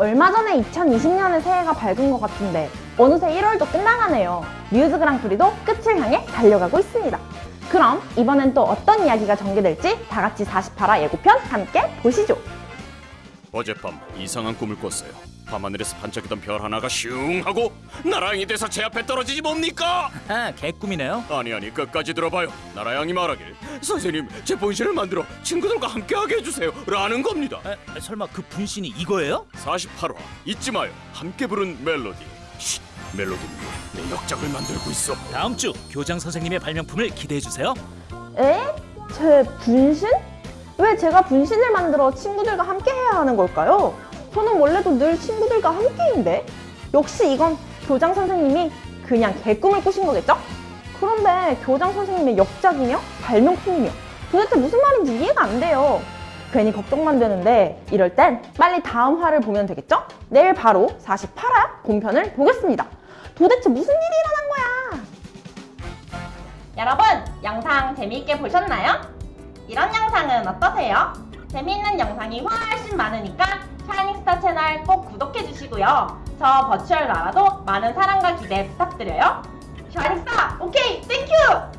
얼마 전에 2020년의 새해가 밝은 것 같은데 어느새 1월도 끝나가네요. 뮤즈 그랑프리도 끝을 향해 달려가고 있습니다. 그럼 이번엔 또 어떤 이야기가 전개될지 다 같이 48화 예고편 함께 보시죠. 어젯밤 이상한 꿈을 꿨어요. 밤하늘에서 반짝이던 별 하나가 슝 하고 나라양이 돼서 제 앞에 떨어지지 뭡니까? 아, 개꿈이네요. 아니 아니 끝까지 들어봐요. 나라양이 말하길 선생님 제 본신을 만들어 친구들과 함께하게 해주세요 라는 겁니다. 에, 설마 그 분신이 이거예요? 48화 잊지 마요. 함께 부른 멜로디. 쉿 멜로디 위에 내 역작을 만들고 있어. 다음 주 교장 선생님의 발명품을 기대해 주세요. 에? 제 분신? 왜 제가 분신을 만들어 친구들과 함께 해야 하는 걸까요? 저는 원래도 늘 친구들과 함께인데 역시 이건 교장 선생님이 그냥 개꿈을 꾸신 거겠죠? 그런데 교장 선생님의 역작이며 발명품이며 도대체 무슨 말인지 이해가 안 돼요 괜히 걱정만 되는데 이럴 땐 빨리 다음 화를 보면 되겠죠? 내일 바로 48화 본편을 보겠습니다 도대체 무슨 일이 일어난 거야 여러분 영상 재미있게 보셨나요? 이런 영상은 어떠세요? 재미있는 영상이 훨씬 많으니까 샤이닝스타 채널 꼭 구독해주시고요. 저 virtual 나라도 많은 사랑과 기대 부탁드려요. 샤이닝스타 오케이 thank you!